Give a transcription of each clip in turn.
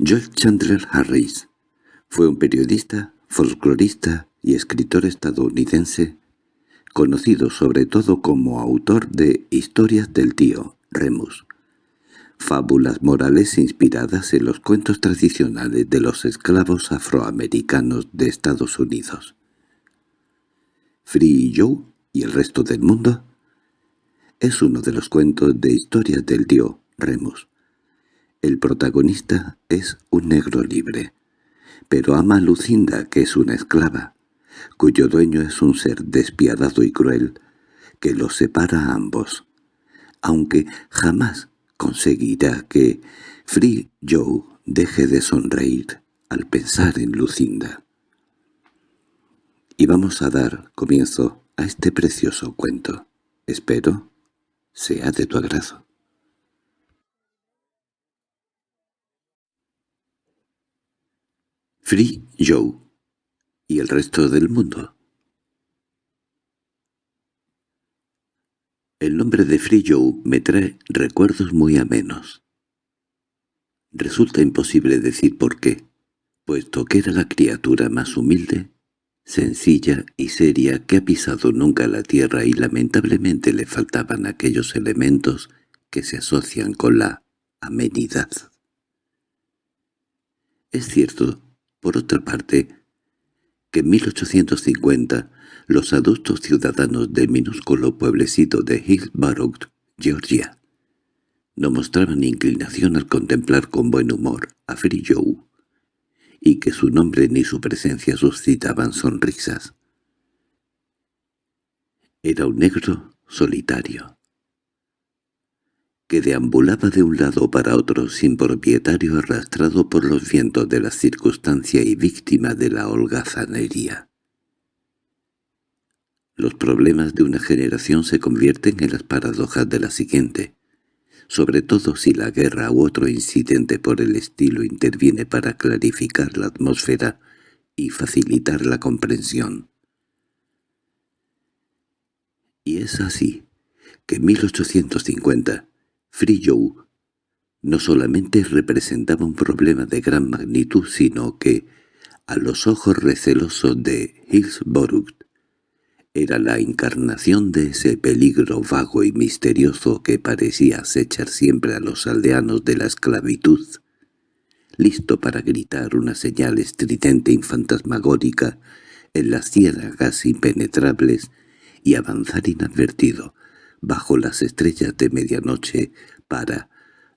George Chandler Harris fue un periodista, folclorista y escritor estadounidense, conocido sobre todo como autor de Historias del tío Remus, fábulas morales inspiradas en los cuentos tradicionales de los esclavos afroamericanos de Estados Unidos. Free Joe y el resto del mundo es uno de los cuentos de historias del tío Remus. El protagonista es un negro libre, pero ama a Lucinda, que es una esclava, cuyo dueño es un ser despiadado y cruel, que los separa a ambos, aunque jamás conseguirá que Free Joe deje de sonreír al pensar en Lucinda. Y vamos a dar comienzo a este precioso cuento. Espero sea de tu agrado. Free Joe y el resto del mundo. El nombre de Free Joe me trae recuerdos muy amenos. Resulta imposible decir por qué, puesto que era la criatura más humilde, sencilla y seria que ha pisado nunca la tierra y lamentablemente le faltaban aquellos elementos que se asocian con la amenidad. Es cierto, por otra parte, que en 1850 los adultos ciudadanos del minúsculo pueblecito de Hillsborough, Georgia, no mostraban inclinación al contemplar con buen humor a Free Joe, y que su nombre ni su presencia suscitaban sonrisas. Era un negro solitario, que deambulaba de un lado para otro sin propietario arrastrado por los vientos de la circunstancia y víctima de la holgazanería. Los problemas de una generación se convierten en las paradojas de la siguiente, sobre todo si la guerra u otro incidente por el estilo interviene para clarificar la atmósfera y facilitar la comprensión. Y es así que en 1850 Joe no solamente representaba un problema de gran magnitud, sino que, a los ojos recelosos de Hillsborough, era la encarnación de ese peligro vago y misterioso que parecía acechar siempre a los aldeanos de la esclavitud, listo para gritar una señal estridente y fantasmagórica en las ciénagas impenetrables y avanzar inadvertido bajo las estrellas de medianoche para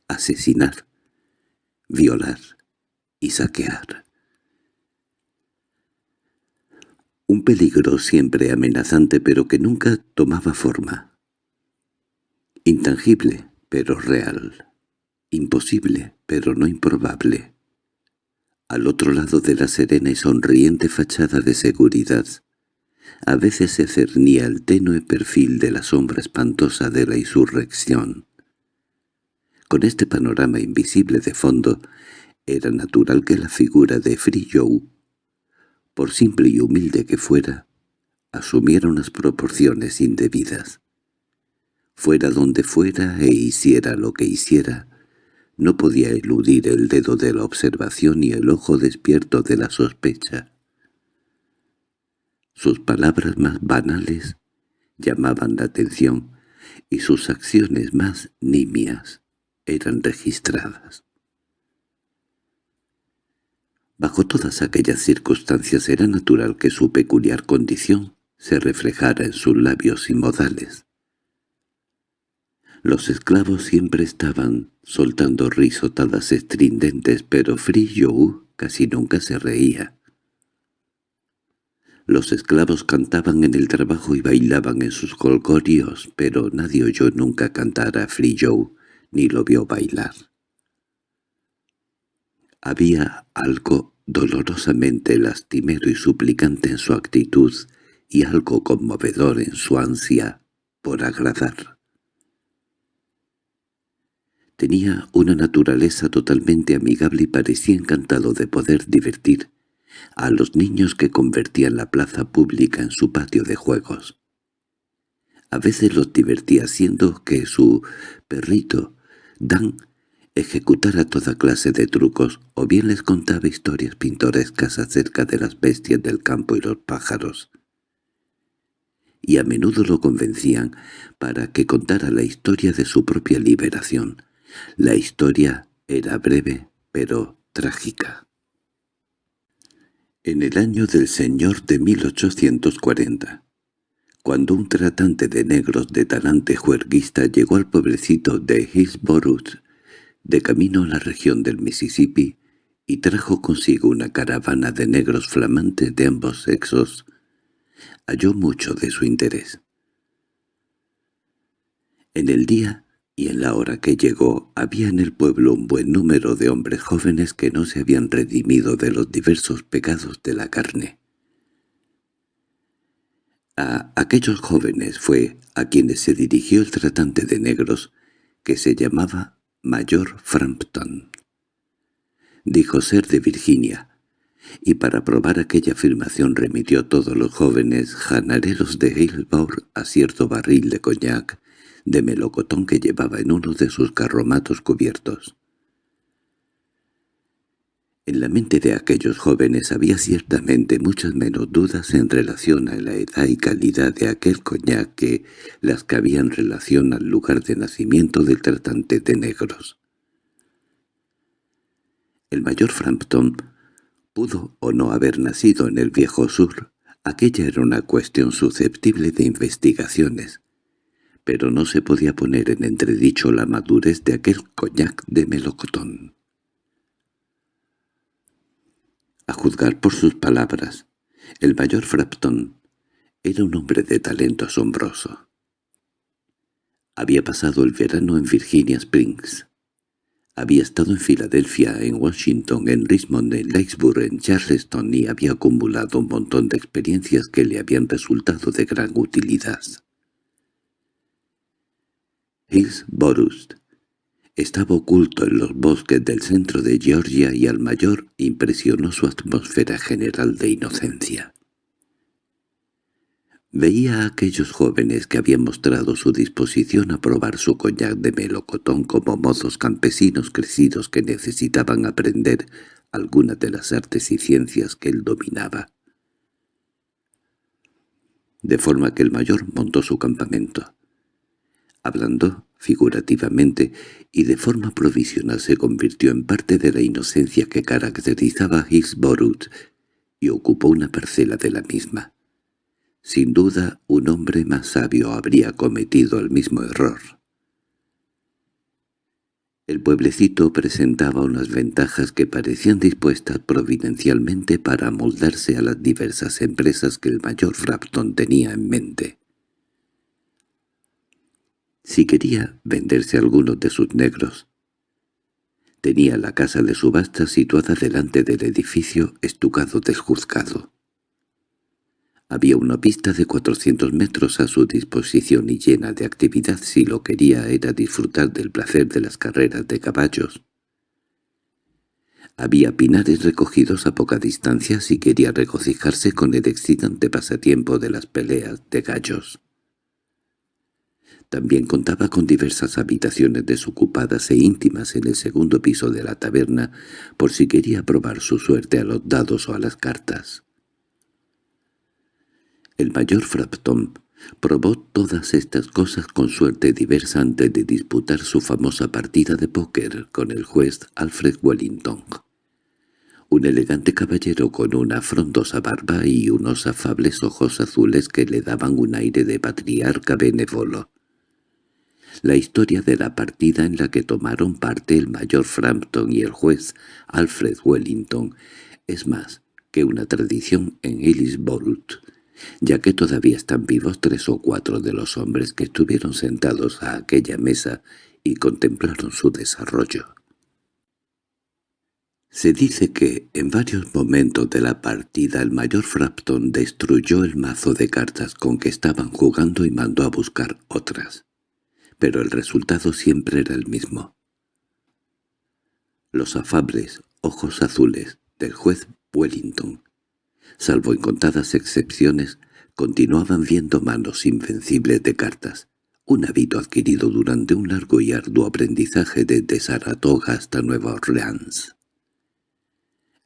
asesinar, violar y saquear. un peligro siempre amenazante pero que nunca tomaba forma. Intangible, pero real. Imposible, pero no improbable. Al otro lado de la serena y sonriente fachada de seguridad, a veces se cernía el tenue perfil de la sombra espantosa de la insurrección. Con este panorama invisible de fondo, era natural que la figura de Free por simple y humilde que fuera, asumiera unas proporciones indebidas. Fuera donde fuera e hiciera lo que hiciera, no podía eludir el dedo de la observación y el ojo despierto de la sospecha. Sus palabras más banales llamaban la atención y sus acciones más nimias eran registradas. Bajo todas aquellas circunstancias era natural que su peculiar condición se reflejara en sus labios y modales. Los esclavos siempre estaban soltando risotadas estridentes, pero Free casi nunca se reía. Los esclavos cantaban en el trabajo y bailaban en sus colgorios, pero nadie oyó nunca cantar a Free ni lo vio bailar. Había algo dolorosamente lastimero y suplicante en su actitud y algo conmovedor en su ansia por agradar. Tenía una naturaleza totalmente amigable y parecía encantado de poder divertir a los niños que convertían la plaza pública en su patio de juegos. A veces los divertía siendo que su perrito, Dan, ejecutara toda clase de trucos o bien les contaba historias pintorescas acerca de las bestias del campo y los pájaros. Y a menudo lo convencían para que contara la historia de su propia liberación. La historia era breve, pero trágica. En el año del señor de 1840, cuando un tratante de negros de talante juerguista llegó al pueblecito de Hillsborough, de camino a la región del Mississippi, y trajo consigo una caravana de negros flamantes de ambos sexos, halló mucho de su interés. En el día y en la hora que llegó había en el pueblo un buen número de hombres jóvenes que no se habían redimido de los diversos pecados de la carne. A aquellos jóvenes fue a quienes se dirigió el tratante de negros, que se llamaba Mayor Frampton. Dijo ser de Virginia, y para probar aquella afirmación remitió a todos los jóvenes janareros de Hillsborough a cierto barril de coñac de melocotón que llevaba en uno de sus carromatos cubiertos. En la mente de aquellos jóvenes había ciertamente muchas menos dudas en relación a la edad y calidad de aquel coñac que las que había en relación al lugar de nacimiento del tratante de negros. El mayor Frampton pudo o no haber nacido en el viejo sur, aquella era una cuestión susceptible de investigaciones, pero no se podía poner en entredicho la madurez de aquel coñac de melocotón. A juzgar por sus palabras, el mayor Frampton era un hombre de talento asombroso. Había pasado el verano en Virginia Springs. Había estado en Filadelfia, en Washington, en Richmond, en Lakesburg, en Charleston y había acumulado un montón de experiencias que le habían resultado de gran utilidad. Hillsborough estaba oculto en los bosques del centro de Georgia y al mayor impresionó su atmósfera general de inocencia. Veía a aquellos jóvenes que habían mostrado su disposición a probar su coñac de melocotón como mozos campesinos crecidos que necesitaban aprender algunas de las artes y ciencias que él dominaba. De forma que el mayor montó su campamento. Hablando figurativamente, y de forma provisional se convirtió en parte de la inocencia que caracterizaba a Hillsborough y ocupó una parcela de la misma. Sin duda, un hombre más sabio habría cometido el mismo error. El pueblecito presentaba unas ventajas que parecían dispuestas providencialmente para amoldarse a las diversas empresas que el mayor Frampton tenía en mente. Si quería venderse algunos de sus negros, tenía la casa de subasta situada delante del edificio estucado del juzgado. Había una pista de cuatrocientos metros a su disposición y llena de actividad si lo quería era disfrutar del placer de las carreras de caballos. Había pinares recogidos a poca distancia si quería regocijarse con el excitante pasatiempo de las peleas de gallos. También contaba con diversas habitaciones desocupadas e íntimas en el segundo piso de la taberna por si quería probar su suerte a los dados o a las cartas. El mayor Frampton probó todas estas cosas con suerte diversa antes de disputar su famosa partida de póker con el juez Alfred Wellington. Un elegante caballero con una frondosa barba y unos afables ojos azules que le daban un aire de patriarca benévolo la historia de la partida en la que tomaron parte el mayor Frampton y el juez Alfred Wellington es más que una tradición en Hillsborough, ya que todavía están vivos tres o cuatro de los hombres que estuvieron sentados a aquella mesa y contemplaron su desarrollo. Se dice que, en varios momentos de la partida, el mayor Frampton destruyó el mazo de cartas con que estaban jugando y mandó a buscar otras pero el resultado siempre era el mismo. Los afables ojos azules del juez Wellington, salvo en contadas excepciones, continuaban viendo manos invencibles de cartas, un hábito adquirido durante un largo y arduo aprendizaje desde Saratoga hasta Nueva Orleans.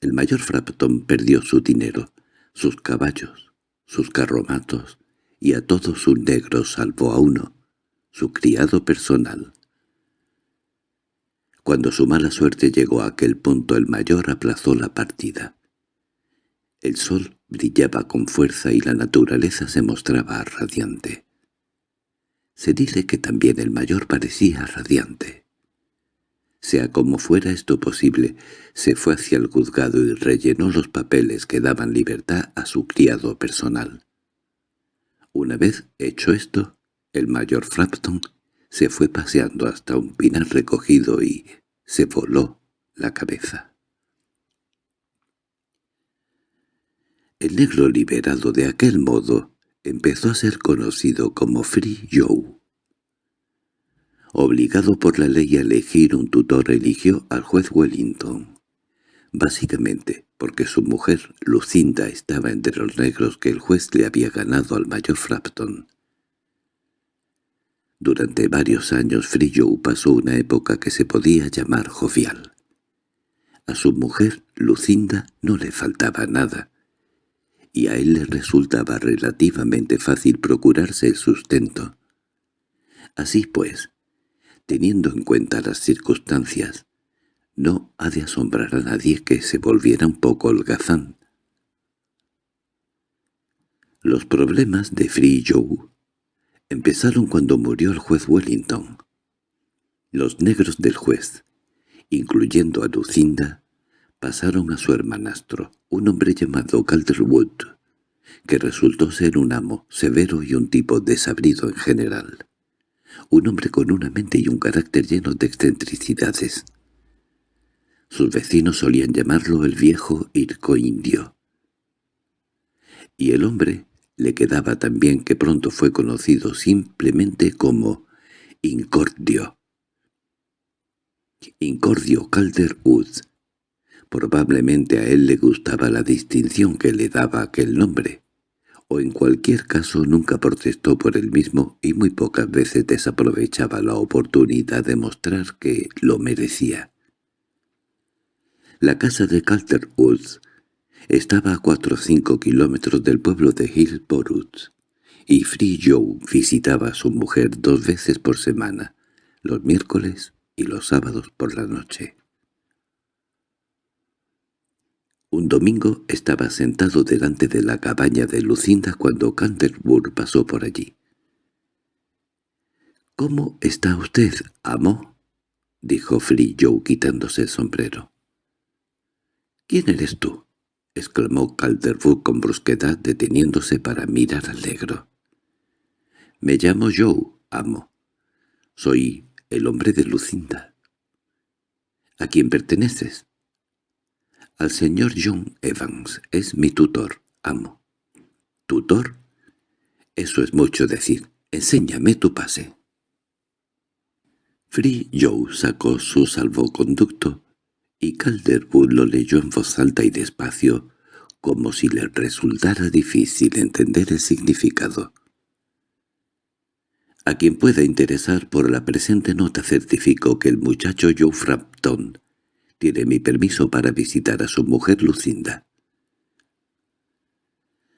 El mayor Frampton perdió su dinero, sus caballos, sus carromatos y a todos sus negros salvo a uno, su criado personal. Cuando su mala suerte llegó a aquel punto el mayor aplazó la partida. El sol brillaba con fuerza y la naturaleza se mostraba radiante. Se dice que también el mayor parecía radiante. Sea como fuera esto posible, se fue hacia el juzgado y rellenó los papeles que daban libertad a su criado personal. Una vez hecho esto, el mayor Frampton se fue paseando hasta un pinar recogido y se voló la cabeza. El negro liberado de aquel modo empezó a ser conocido como Free Joe. Obligado por la ley a elegir un tutor eligió al juez Wellington, básicamente porque su mujer, Lucinda, estaba entre los negros que el juez le había ganado al mayor Frampton. Durante varios años Joe pasó una época que se podía llamar jovial. A su mujer, Lucinda, no le faltaba nada, y a él le resultaba relativamente fácil procurarse el sustento. Así pues, teniendo en cuenta las circunstancias, no ha de asombrar a nadie que se volviera un poco holgazán. Los problemas de Free Joe empezaron cuando murió el juez Wellington. Los negros del juez, incluyendo a Lucinda, pasaron a su hermanastro, un hombre llamado Calderwood, que resultó ser un amo severo y un tipo desabrido en general. Un hombre con una mente y un carácter llenos de excentricidades. Sus vecinos solían llamarlo el viejo Irco Indio. Y el hombre le quedaba también que pronto fue conocido simplemente como Incordio. Incordio Calderwood Probablemente a él le gustaba la distinción que le daba aquel nombre, o en cualquier caso nunca protestó por él mismo y muy pocas veces desaprovechaba la oportunidad de mostrar que lo merecía. La casa de Calderwood estaba a cuatro o cinco kilómetros del pueblo de Hillsborough, y Free Joe visitaba a su mujer dos veces por semana, los miércoles y los sábados por la noche. Un domingo estaba sentado delante de la cabaña de Lucinda cuando Canterbury pasó por allí. —¿Cómo está usted, amo? —dijo Free Joe quitándose el sombrero. —¿Quién eres tú? —exclamó Calderwood con brusquedad deteniéndose para mirar al negro. —Me llamo Joe, amo. Soy el hombre de Lucinda. —¿A quién perteneces? Al señor John Evans es mi tutor, amo. ¿Tutor? Eso es mucho decir. Enséñame tu pase. Free Joe sacó su salvoconducto y Calderwood lo leyó en voz alta y despacio, como si le resultara difícil entender el significado. A quien pueda interesar por la presente nota certificó que el muchacho Joe Frampton tiene mi permiso para visitar a su mujer Lucinda.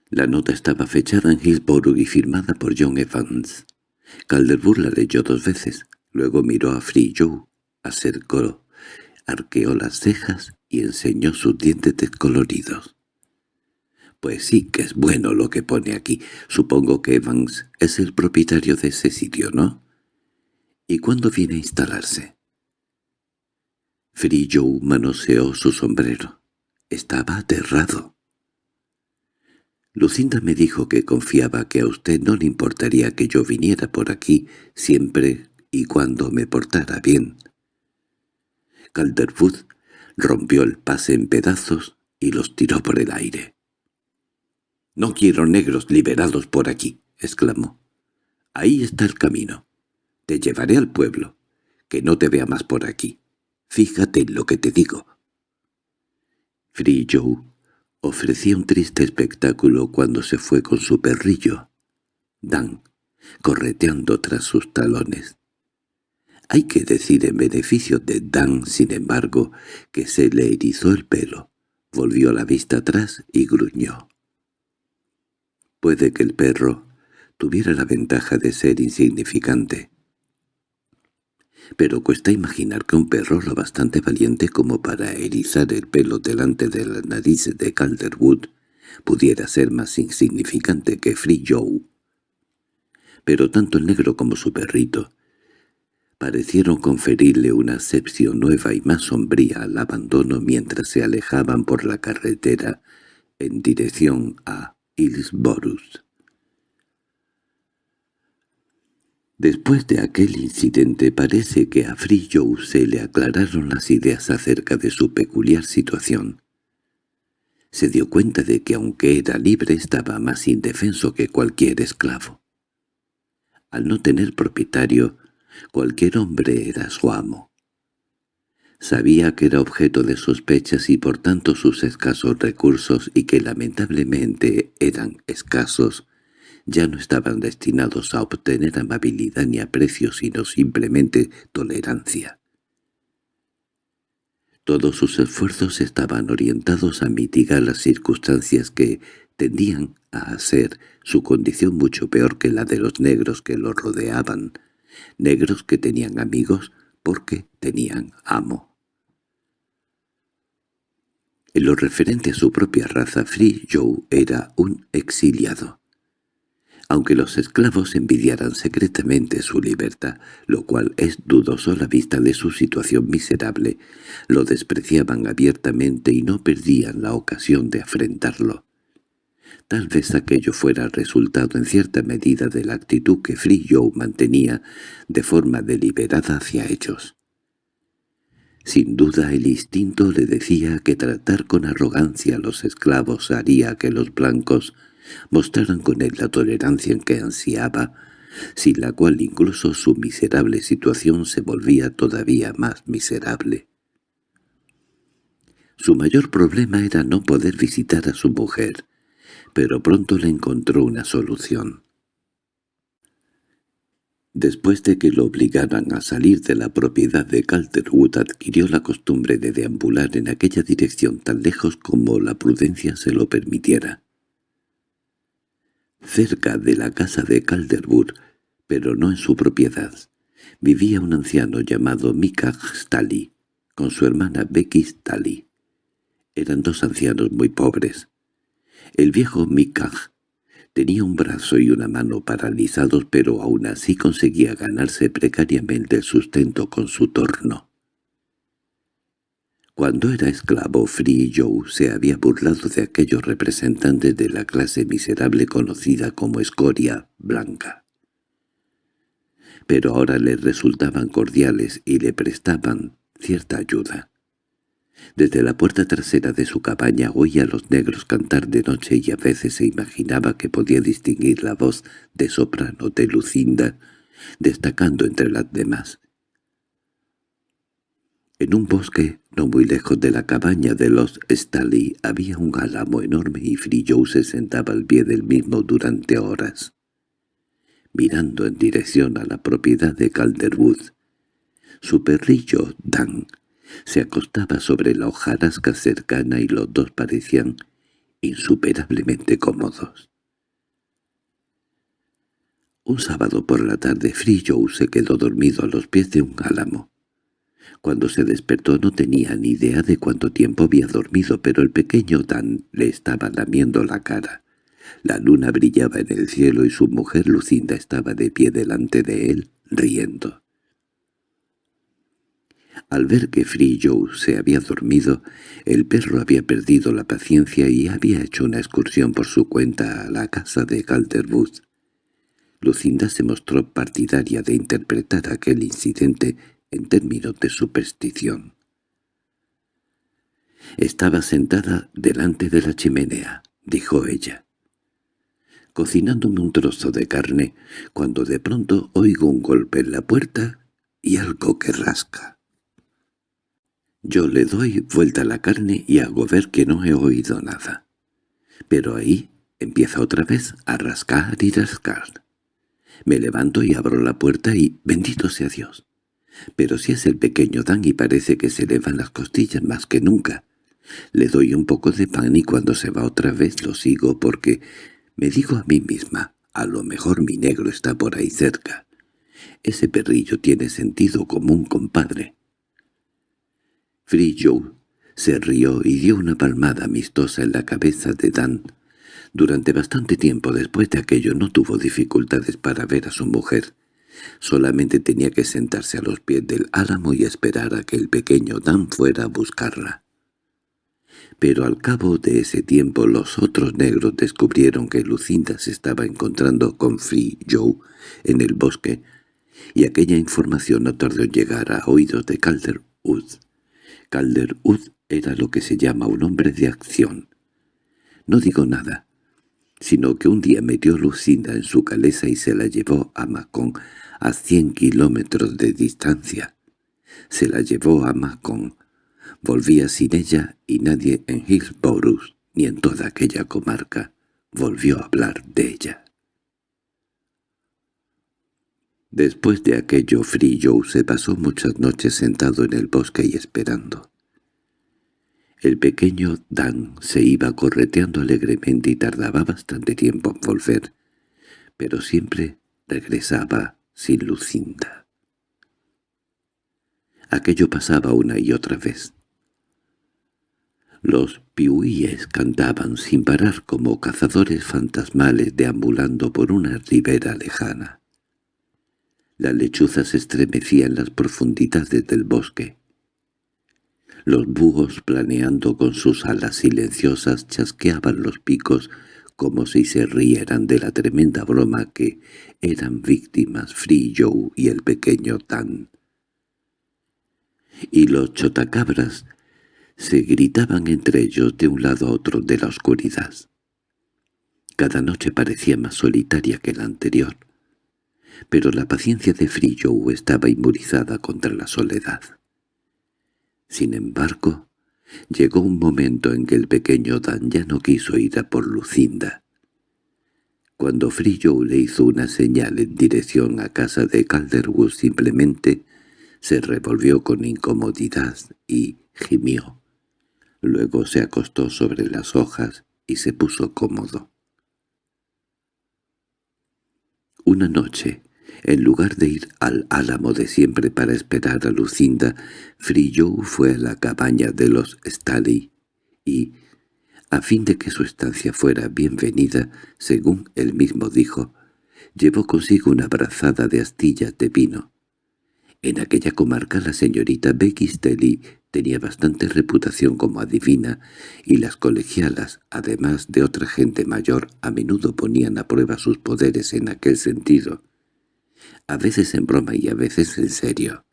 La nota estaba fechada en Hillsborough y firmada por John Evans. Calderwood la leyó dos veces, luego miró a Free Joe, acercó, arqueó las cejas y enseñó sus dientes descoloridos. «Pues sí que es bueno lo que pone aquí. Supongo que Evans es el propietario de ese sitio, ¿no? ¿Y cuándo viene a instalarse?» Joe manoseó su sombrero. Estaba aterrado. Lucinda me dijo que confiaba que a usted no le importaría que yo viniera por aquí siempre y cuando me portara bien. Calderwood rompió el pase en pedazos y los tiró por el aire. «No quiero negros liberados por aquí», exclamó. «Ahí está el camino. Te llevaré al pueblo. Que no te vea más por aquí. Fíjate en lo que te digo. Free Joe ofrecía un triste espectáculo cuando se fue con su perrillo, Dan, correteando tras sus talones. Hay que decir en beneficio de Dan, sin embargo, que se le erizó el pelo, volvió la vista atrás y gruñó. Puede que el perro tuviera la ventaja de ser insignificante. Pero cuesta imaginar que un perro lo bastante valiente como para erizar el pelo delante de la nariz de Calderwood pudiera ser más insignificante que Free Joe. Pero tanto el negro como su perrito parecieron conferirle una acepción nueva y más sombría al abandono mientras se alejaban por la carretera en dirección a Hillsborough. Después de aquel incidente parece que a Joe se le aclararon las ideas acerca de su peculiar situación. Se dio cuenta de que aunque era libre estaba más indefenso que cualquier esclavo. Al no tener propietario, cualquier hombre era su amo. Sabía que era objeto de sospechas y por tanto sus escasos recursos y que lamentablemente eran escasos, ya no estaban destinados a obtener amabilidad ni aprecio sino simplemente tolerancia. Todos sus esfuerzos estaban orientados a mitigar las circunstancias que tendían a hacer su condición mucho peor que la de los negros que lo rodeaban, negros que tenían amigos porque tenían amo. En lo referente a su propia raza, Free Joe era un exiliado aunque los esclavos envidiaran secretamente su libertad, lo cual es dudoso a la vista de su situación miserable, lo despreciaban abiertamente y no perdían la ocasión de afrentarlo. Tal vez aquello fuera resultado en cierta medida de la actitud que Free mantenía de forma deliberada hacia ellos. Sin duda el instinto le decía que tratar con arrogancia a los esclavos haría que los blancos mostraran con él la tolerancia en que ansiaba, sin la cual incluso su miserable situación se volvía todavía más miserable. Su mayor problema era no poder visitar a su mujer, pero pronto le encontró una solución. Después de que lo obligaran a salir de la propiedad de Calderwood adquirió la costumbre de deambular en aquella dirección tan lejos como la prudencia se lo permitiera. Cerca de la casa de Calderwood, pero no en su propiedad, vivía un anciano llamado Mikaj Stali, con su hermana Becky Stali. Eran dos ancianos muy pobres. El viejo Mikaj tenía un brazo y una mano paralizados, pero aún así conseguía ganarse precariamente el sustento con su torno. Cuando era esclavo, Free Joe se había burlado de aquellos representantes de la clase miserable conocida como escoria blanca. Pero ahora le resultaban cordiales y le prestaban cierta ayuda. Desde la puerta trasera de su cabaña oía a los negros cantar de noche y a veces se imaginaba que podía distinguir la voz de soprano de Lucinda, destacando entre las demás. En un bosque, no muy lejos de la cabaña de los Staley, había un álamo enorme y Frillow se sentaba al pie del mismo durante horas, mirando en dirección a la propiedad de Calderwood. Su perrillo, Dan, se acostaba sobre la hojarasca cercana y los dos parecían insuperablemente cómodos. Un sábado por la tarde Frillow se quedó dormido a los pies de un álamo. Cuando se despertó no tenía ni idea de cuánto tiempo había dormido, pero el pequeño Dan le estaba lamiendo la cara. La luna brillaba en el cielo y su mujer Lucinda estaba de pie delante de él, riendo. Al ver que Free Joe se había dormido, el perro había perdido la paciencia y había hecho una excursión por su cuenta a la casa de Calderwood. Lucinda se mostró partidaria de interpretar aquel incidente en términos de superstición. Estaba sentada delante de la chimenea, dijo ella, cocinándome un trozo de carne, cuando de pronto oigo un golpe en la puerta y algo que rasca. Yo le doy vuelta a la carne y hago ver que no he oído nada. Pero ahí empieza otra vez a rascar y rascar. Me levanto y abro la puerta y bendito sea Dios. Pero si es el pequeño Dan y parece que se le van las costillas más que nunca. Le doy un poco de pan y cuando se va otra vez lo sigo porque me digo a mí misma, a lo mejor mi negro está por ahí cerca. Ese perrillo tiene sentido común, compadre. Free Joe se rió y dio una palmada amistosa en la cabeza de Dan. Durante bastante tiempo después de aquello no tuvo dificultades para ver a su mujer. Solamente tenía que sentarse a los pies del álamo y esperar a que el pequeño Dan fuera a buscarla. Pero al cabo de ese tiempo los otros negros descubrieron que Lucinda se estaba encontrando con Free Joe en el bosque, y aquella información no tardó en llegar a oídos de Calderwood. Calderwood era lo que se llama un hombre de acción. No digo nada, sino que un día metió Lucinda en su caleza y se la llevó a Macón a cien kilómetros de distancia. Se la llevó a Macón. Volvía sin ella y nadie en Hillsborough ni en toda aquella comarca volvió a hablar de ella. Después de aquello, Free Joe se pasó muchas noches sentado en el bosque y esperando. El pequeño Dan se iba correteando alegremente y tardaba bastante tiempo en volver, pero siempre regresaba sin Lucinda. Aquello pasaba una y otra vez. Los piuíes cantaban sin parar como cazadores fantasmales deambulando por una ribera lejana. La lechuza se estremecía en las profundidades del bosque. Los búhos, planeando con sus alas silenciosas, chasqueaban los picos como si se rieran de la tremenda broma que eran víctimas Free Joe y el pequeño Tan. Y los chotacabras se gritaban entre ellos de un lado a otro de la oscuridad. Cada noche parecía más solitaria que la anterior, pero la paciencia de Joe estaba inmunizada contra la soledad. Sin embargo, llegó un momento en que el pequeño Dan ya no quiso ir a por Lucinda. Cuando Frillo le hizo una señal en dirección a casa de Calderwood simplemente se revolvió con incomodidad y gimió. Luego se acostó sobre las hojas y se puso cómodo. Una noche, en lugar de ir al álamo de siempre para esperar a Lucinda, Frillo fue a la cabaña de los Staley y, a fin de que su estancia fuera bienvenida, según él mismo dijo, llevó consigo una brazada de astillas de vino. En aquella comarca la señorita Becky Staley tenía bastante reputación como adivina, y las colegialas, además de otra gente mayor, a menudo ponían a prueba sus poderes en aquel sentido a veces en broma y a veces en serio.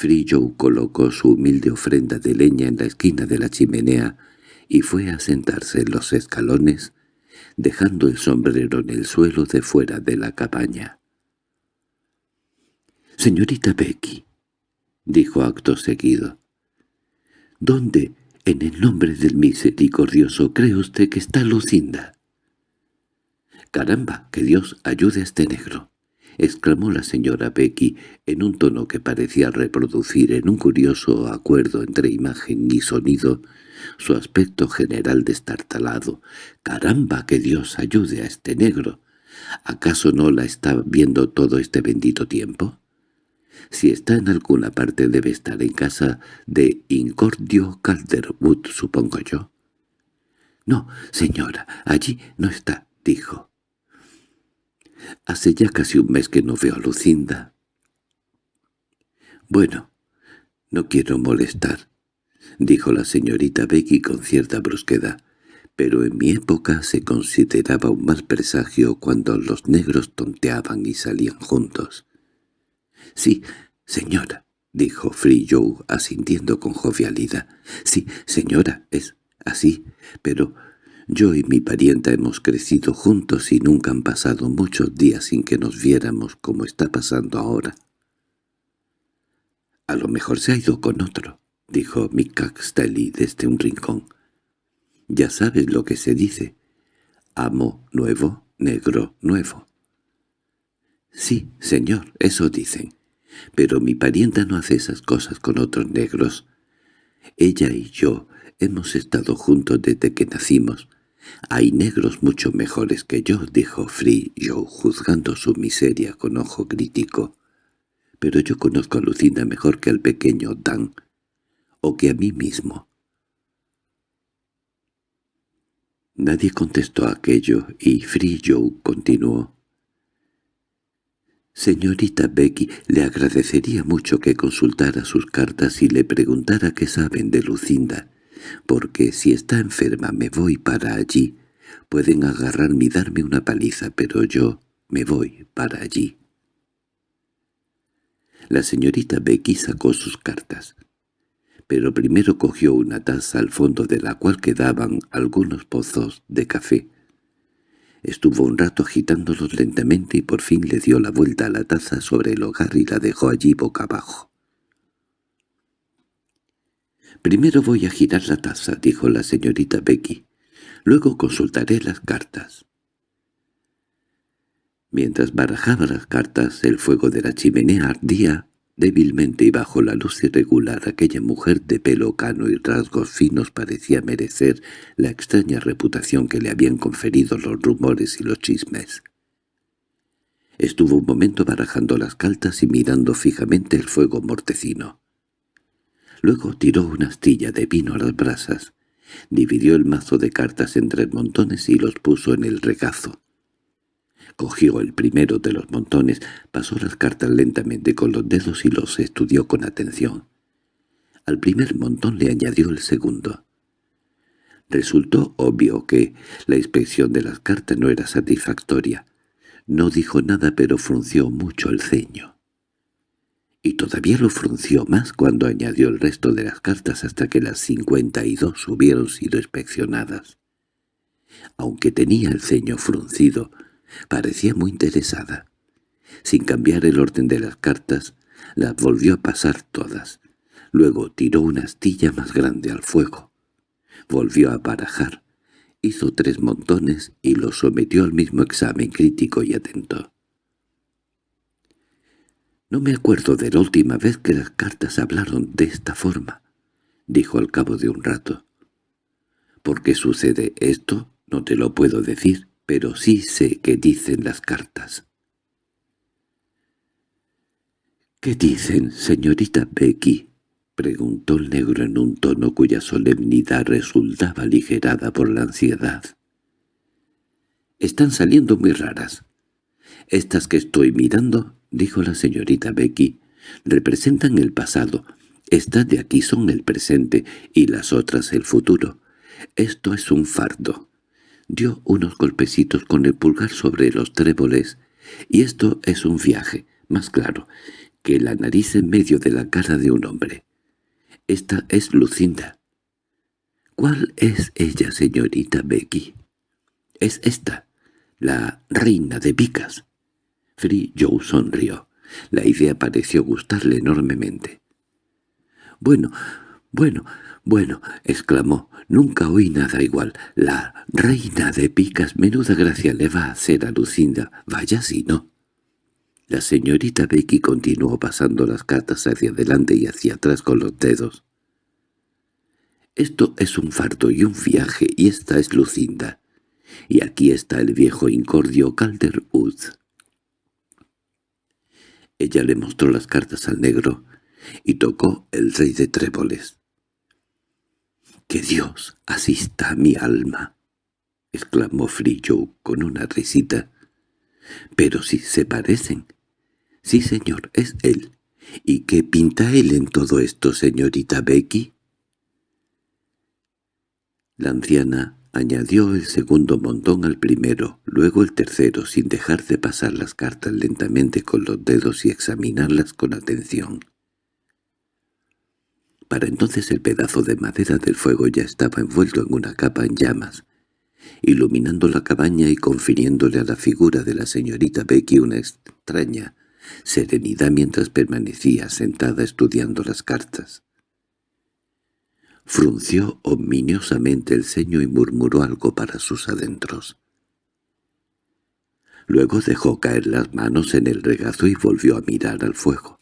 Joe colocó su humilde ofrenda de leña en la esquina de la chimenea y fue a sentarse en los escalones, dejando el sombrero en el suelo de fuera de la cabaña. «Señorita Becky», dijo acto seguido, «¿dónde, en el nombre del misericordioso, cree usted que está Lucinda?» «Caramba, que Dios ayude a este negro» exclamó la señora Becky en un tono que parecía reproducir en un curioso acuerdo entre imagen y sonido su aspecto general destartalado. «¡Caramba, que Dios ayude a este negro! ¿Acaso no la está viendo todo este bendito tiempo?» Si está en alguna parte debe estar en casa de Incordio Calderwood, supongo yo. —No, señora, allí no está —dijo. Hace ya casi un mes que no veo a Lucinda. Bueno, no quiero molestar, dijo la señorita Becky con cierta brusquedad, pero en mi época se consideraba un mal presagio cuando los negros tonteaban y salían juntos. —Sí, señora —dijo Free Joe asintiendo con jovialidad—. Sí, señora, es así, pero yo y mi parienta hemos crecido juntos y nunca han pasado muchos días sin que nos viéramos como está pasando ahora. —A lo mejor se ha ido con otro —dijo Mick desde un rincón. —Ya sabes lo que se dice. Amo nuevo, negro nuevo. Sí, señor, eso dicen. Pero mi parienta no hace esas cosas con otros negros. Ella y yo hemos estado juntos desde que nacimos. Hay negros mucho mejores que yo, dijo Free Joe, juzgando su miseria con ojo crítico. Pero yo conozco a Lucinda mejor que al pequeño Dan, o que a mí mismo. Nadie contestó aquello, y Free Joe continuó. Señorita Becky, le agradecería mucho que consultara sus cartas y le preguntara qué saben de Lucinda, porque si está enferma me voy para allí. Pueden agarrarme y darme una paliza, pero yo me voy para allí. La señorita Becky sacó sus cartas, pero primero cogió una taza al fondo de la cual quedaban algunos pozos de café. Estuvo un rato agitándolos lentamente y por fin le dio la vuelta a la taza sobre el hogar y la dejó allí boca abajo. «Primero voy a girar la taza», dijo la señorita Becky. «Luego consultaré las cartas». Mientras barajaba las cartas, el fuego de la chimenea ardía Débilmente y bajo la luz irregular aquella mujer de pelo cano y rasgos finos parecía merecer la extraña reputación que le habían conferido los rumores y los chismes. Estuvo un momento barajando las cartas y mirando fijamente el fuego mortecino. Luego tiró una astilla de vino a las brasas, dividió el mazo de cartas en tres montones y los puso en el regazo. Cogió el primero de los montones, pasó las cartas lentamente con los dedos y los estudió con atención. Al primer montón le añadió el segundo. Resultó obvio que la inspección de las cartas no era satisfactoria. No dijo nada pero frunció mucho el ceño. Y todavía lo frunció más cuando añadió el resto de las cartas hasta que las cincuenta y dos hubieron sido inspeccionadas. Aunque tenía el ceño fruncido, Parecía muy interesada. Sin cambiar el orden de las cartas, las volvió a pasar todas. Luego tiró una astilla más grande al fuego. Volvió a barajar. Hizo tres montones y los sometió al mismo examen crítico y atento. «No me acuerdo de la última vez que las cartas hablaron de esta forma», dijo al cabo de un rato. «¿Por qué sucede esto? No te lo puedo decir pero sí sé qué dicen las cartas. —¿Qué dicen, señorita Becky? —preguntó el negro en un tono cuya solemnidad resultaba aligerada por la ansiedad. —Están saliendo muy raras. Estas que estoy mirando —dijo la señorita Becky— representan el pasado. Estas de aquí son el presente y las otras el futuro. Esto es un fardo. Dio unos golpecitos con el pulgar sobre los tréboles, y esto es un viaje, más claro, que la nariz en medio de la cara de un hombre. Esta es Lucinda. ¿Cuál es ella, señorita Becky? Es esta, la reina de picas. Free Joe sonrió. La idea pareció gustarle enormemente. «Bueno, bueno, «Bueno», exclamó, «nunca oí nada igual. La reina de picas, menuda gracia le va a hacer a Lucinda. Vaya si no». La señorita Becky continuó pasando las cartas hacia adelante y hacia atrás con los dedos. «Esto es un fardo y un viaje, y esta es Lucinda. Y aquí está el viejo incordio Calderwood». Ella le mostró las cartas al negro y tocó el rey de tréboles. —¡Que Dios asista a mi alma! —exclamó Frillo con una risita. —Pero si se parecen. —Sí, señor, es él. —¿Y qué pinta él en todo esto, señorita Becky? La anciana añadió el segundo montón al primero, luego el tercero, sin dejar de pasar las cartas lentamente con los dedos y examinarlas con atención. Para entonces el pedazo de madera del fuego ya estaba envuelto en una capa en llamas, iluminando la cabaña y confiriéndole a la figura de la señorita Becky una extraña serenidad mientras permanecía sentada estudiando las cartas. Frunció ominiosamente el ceño y murmuró algo para sus adentros. Luego dejó caer las manos en el regazo y volvió a mirar al fuego.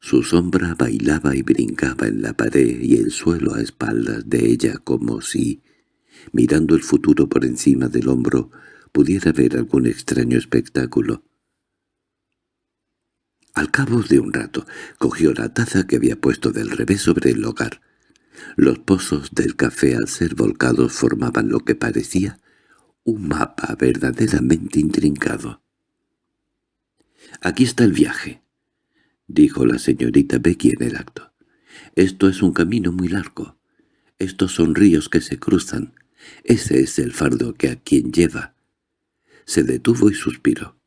Su sombra bailaba y brincaba en la pared y el suelo a espaldas de ella como si, mirando el futuro por encima del hombro, pudiera ver algún extraño espectáculo. Al cabo de un rato, cogió la taza que había puesto del revés sobre el hogar. Los pozos del café al ser volcados formaban lo que parecía un mapa verdaderamente intrincado. «Aquí está el viaje», dijo la señorita Becky en el acto. «Esto es un camino muy largo. Estos son ríos que se cruzan. Ese es el fardo que a quien lleva». Se detuvo y suspiró.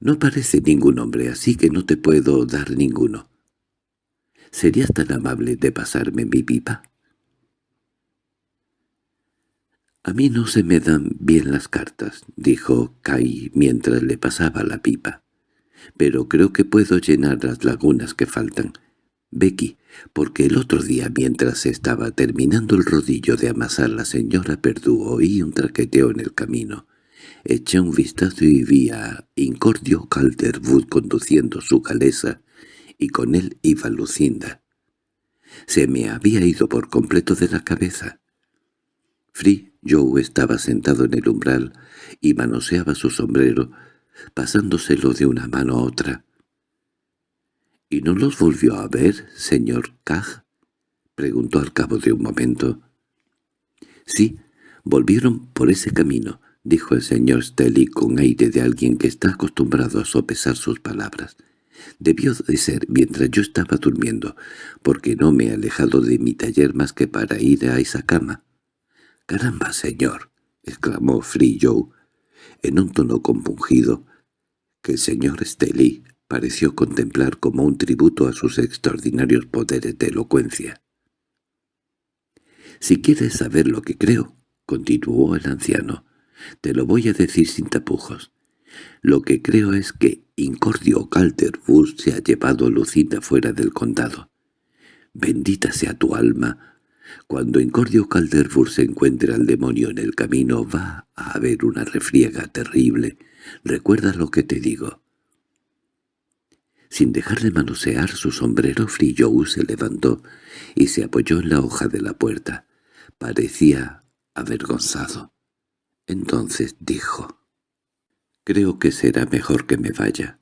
«No parece ningún hombre, así que no te puedo dar ninguno. ¿Serías tan amable de pasarme mi pipa?» «A mí no se me dan bien las cartas», dijo Kai mientras le pasaba la pipa. «Pero creo que puedo llenar las lagunas que faltan. Becky, porque el otro día mientras estaba terminando el rodillo de amasar la señora Perdú oí un traqueteo en el camino. Eché un vistazo y vi a Incordio Calderwood conduciendo su calesa, y con él iba Lucinda. Se me había ido por completo de la cabeza. Free Joe estaba sentado en el umbral y manoseaba su sombrero, pasándoselo de una mano a otra. —¿Y no los volvió a ver, señor Cag? —preguntó al cabo de un momento. —Sí, volvieron por ese camino —dijo el señor Stelly con aire de alguien que está acostumbrado a sopesar sus palabras. Debió de ser mientras yo estaba durmiendo, porque no me he alejado de mi taller más que para ir a esa cama. —¡Caramba, señor! —exclamó Free Joe, en un tono compungido, que el señor Stelly pareció contemplar como un tributo a sus extraordinarios poderes de elocuencia. —Si quieres saber lo que creo —continuó el anciano—, te lo voy a decir sin tapujos. Lo que creo es que Incordio Calderwood se ha llevado a Lucinda fuera del condado. Bendita sea tu alma, cuando Incordio Calderwood se encuentre al demonio en el camino va a haber una refriega terrible. Recuerda lo que te digo. Sin dejarle manosear su sombrero, Frillou se levantó y se apoyó en la hoja de la puerta. Parecía avergonzado. Entonces dijo, «Creo que será mejor que me vaya.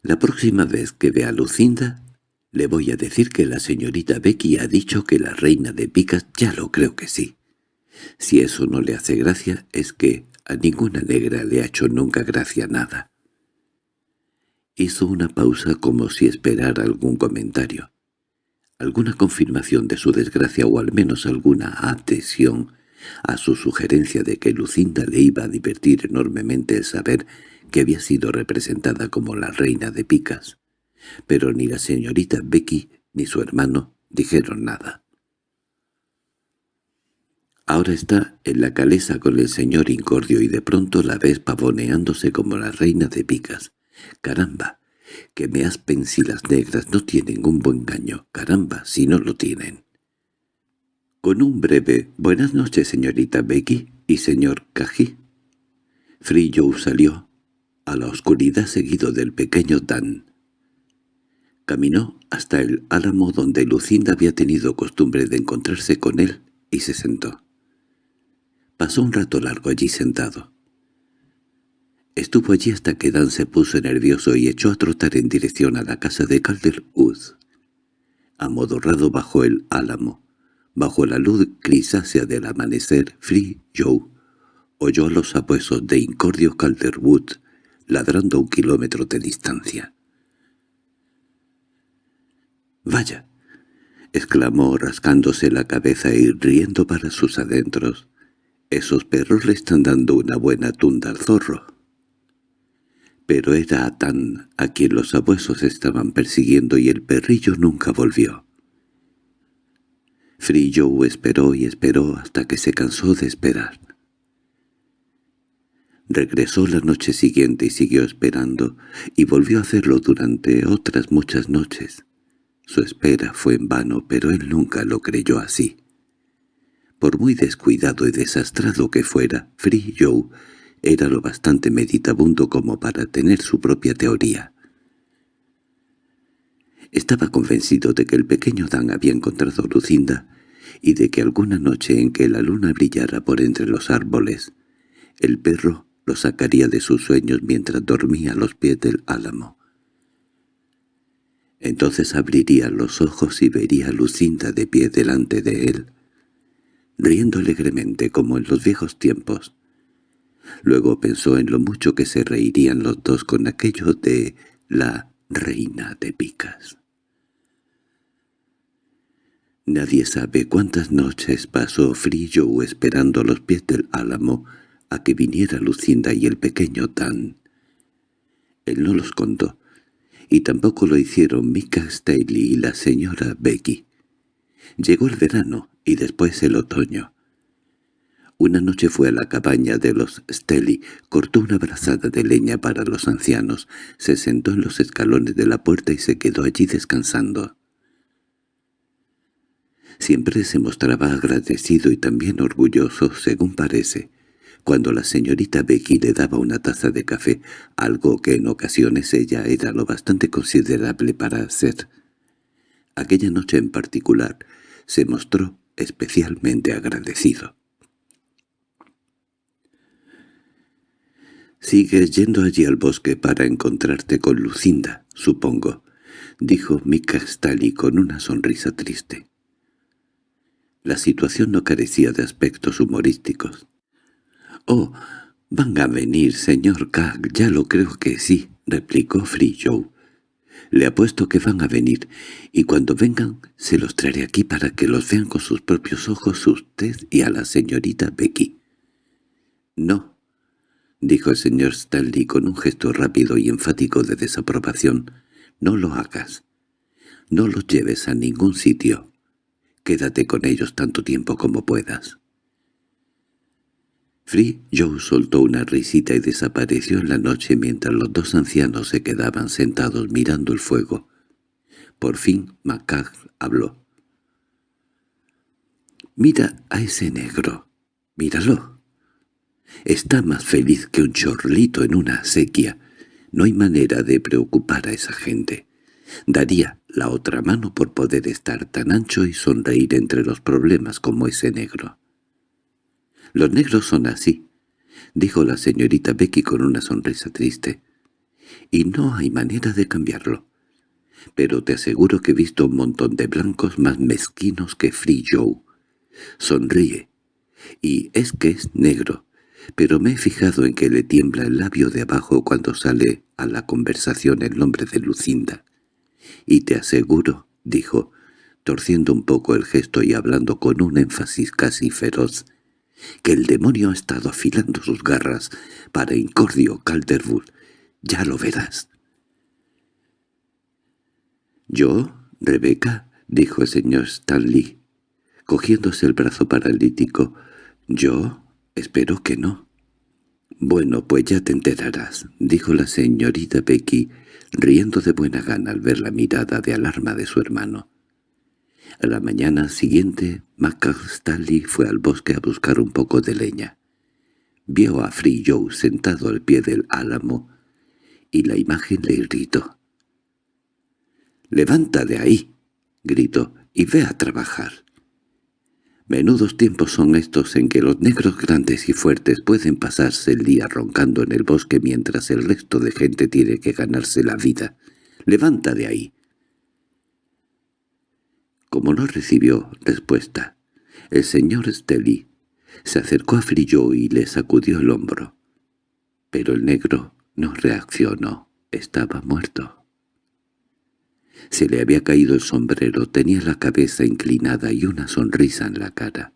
La próxima vez que vea a Lucinda, le voy a decir que la señorita Becky ha dicho que la reina de picas ya lo creo que sí. Si eso no le hace gracia, es que a ninguna negra le ha hecho nunca gracia nada. Hizo una pausa como si esperara algún comentario, alguna confirmación de su desgracia o al menos alguna adhesión a su sugerencia de que Lucinda le iba a divertir enormemente el saber que había sido representada como la reina de picas pero ni la señorita Becky ni su hermano dijeron nada. Ahora está en la calesa con el señor Incordio y de pronto la ves pavoneándose como la reina de picas. Caramba, que me aspen si las negras no tienen un buen gaño. Caramba, si no lo tienen. Con un breve «Buenas noches, señorita Becky y señor Cají». Joe salió a la oscuridad seguido del pequeño Dan. Caminó hasta el álamo donde Lucinda había tenido costumbre de encontrarse con él y se sentó. Pasó un rato largo allí sentado. Estuvo allí hasta que Dan se puso nervioso y echó a trotar en dirección a la casa de Calderwood. Amodorrado bajo el álamo, bajo la luz grisácea del amanecer, Free Joe oyó a los apuesos de Incordio Calderwood ladrando un kilómetro de distancia. —¡Vaya! —exclamó rascándose la cabeza y riendo para sus adentros. —Esos perros le están dando una buena tunda al zorro. Pero era a Tan a quien los abuesos estaban persiguiendo y el perrillo nunca volvió. Frillo esperó y esperó hasta que se cansó de esperar. Regresó la noche siguiente y siguió esperando, y volvió a hacerlo durante otras muchas noches. Su espera fue en vano, pero él nunca lo creyó así. Por muy descuidado y desastrado que fuera, Free Joe Era lo bastante meditabundo como para tener su propia teoría. Estaba convencido de que el pequeño Dan había encontrado Lucinda y de que alguna noche en que la luna brillara por entre los árboles, el perro lo sacaría de sus sueños mientras dormía a los pies del álamo. Entonces abriría los ojos y vería a Lucinda de pie delante de él, riendo alegremente como en los viejos tiempos. Luego pensó en lo mucho que se reirían los dos con aquello de la reina de picas. Nadie sabe cuántas noches pasó Frillo esperando a los pies del álamo a que viniera Lucinda y el pequeño Dan. Él no los contó, y tampoco lo hicieron Mika Staley y la señora Becky. Llegó el verano y después el otoño. Una noche fue a la cabaña de los Stelly, cortó una brazada de leña para los ancianos, se sentó en los escalones de la puerta y se quedó allí descansando. Siempre se mostraba agradecido y también orgulloso, según parece, cuando la señorita Becky le daba una taza de café, algo que en ocasiones ella era lo bastante considerable para hacer. Aquella noche en particular se mostró especialmente agradecido. «Sigues yendo allí al bosque para encontrarte con Lucinda, supongo», dijo Mika Stali con una sonrisa triste. La situación no carecía de aspectos humorísticos. «Oh, van a venir, señor Kag, ya lo creo que sí», replicó Free Joe. «Le apuesto que van a venir, y cuando vengan se los traeré aquí para que los vean con sus propios ojos usted y a la señorita Becky». «No», dijo el señor Stanley con un gesto rápido y enfático de desaprobación, «no lo hagas. No los lleves a ningún sitio. Quédate con ellos tanto tiempo como puedas». Free Joe soltó una risita y desapareció en la noche mientras los dos ancianos se quedaban sentados mirando el fuego. Por fin Macag habló. «Mira a ese negro. Míralo. Está más feliz que un chorlito en una sequía. No hay manera de preocupar a esa gente. Daría la otra mano por poder estar tan ancho y sonreír entre los problemas como ese negro. «Los negros son así», dijo la señorita Becky con una sonrisa triste. «Y no hay manera de cambiarlo. Pero te aseguro que he visto un montón de blancos más mezquinos que Free Joe. Sonríe. Y es que es negro pero me he fijado en que le tiembla el labio de abajo cuando sale a la conversación el nombre de Lucinda. Y te aseguro, dijo, torciendo un poco el gesto y hablando con un énfasis casi feroz, que el demonio ha estado afilando sus garras para Incordio Calderwood. Ya lo verás. —¿Yo, Rebeca? —dijo el señor Stanley, cogiéndose el brazo paralítico. —¿Yo? Espero que no. Bueno, pues ya te enterarás, dijo la señorita Becky, riendo de buena gana al ver la mirada de alarma de su hermano. A la mañana siguiente, McCastally fue al bosque a buscar un poco de leña. Vio a Free Joe sentado al pie del álamo, y la imagen le irritó. «¡Levanta de ahí!» gritó, «y ve a trabajar». Menudos tiempos son estos en que los negros grandes y fuertes pueden pasarse el día roncando en el bosque mientras el resto de gente tiene que ganarse la vida. ¡Levanta de ahí! Como no recibió respuesta, el señor Stelly se acercó a Frillo y le sacudió el hombro. Pero el negro no reaccionó, estaba muerto. Se le había caído el sombrero, tenía la cabeza inclinada y una sonrisa en la cara.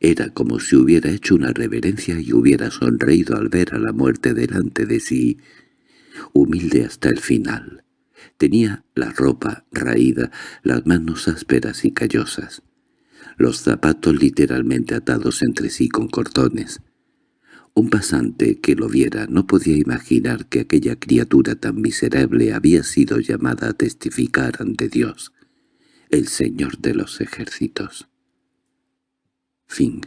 Era como si hubiera hecho una reverencia y hubiera sonreído al ver a la muerte delante de sí, humilde hasta el final. Tenía la ropa raída, las manos ásperas y callosas, los zapatos literalmente atados entre sí con cordones, un pasante que lo viera no podía imaginar que aquella criatura tan miserable había sido llamada a testificar ante Dios, el Señor de los ejércitos. Fin